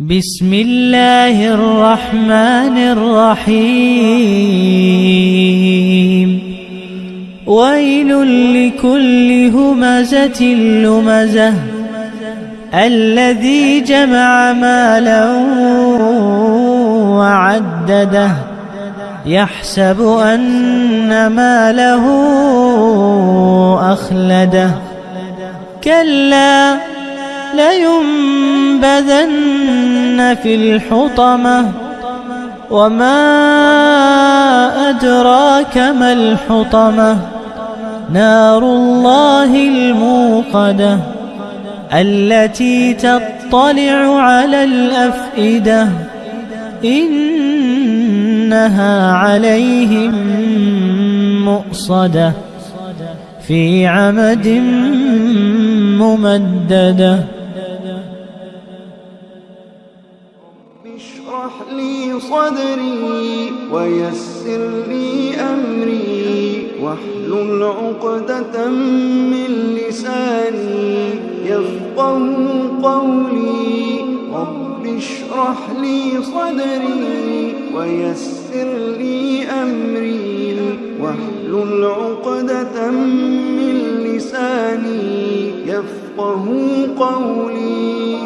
بسم الله الرحمن الرحيم. ويل لكل همزة لمزة الذي جمع مالا وعدده. يحسب أن ماله أخلده. كلا لينبذن في الحطمة. وما أدراك ما الحطمة. نار الله الموقدة التي تطلع على الأفئدة. إنها عليهم مؤصدة في عمد ممددة. اشرح لي صدري ويسر لي أمري واحلل عقدة من لساني يفقه قولي. رب اشرح لي صدري ويسر لي أمري. واحلل عقدة من لساني يفقه قولي.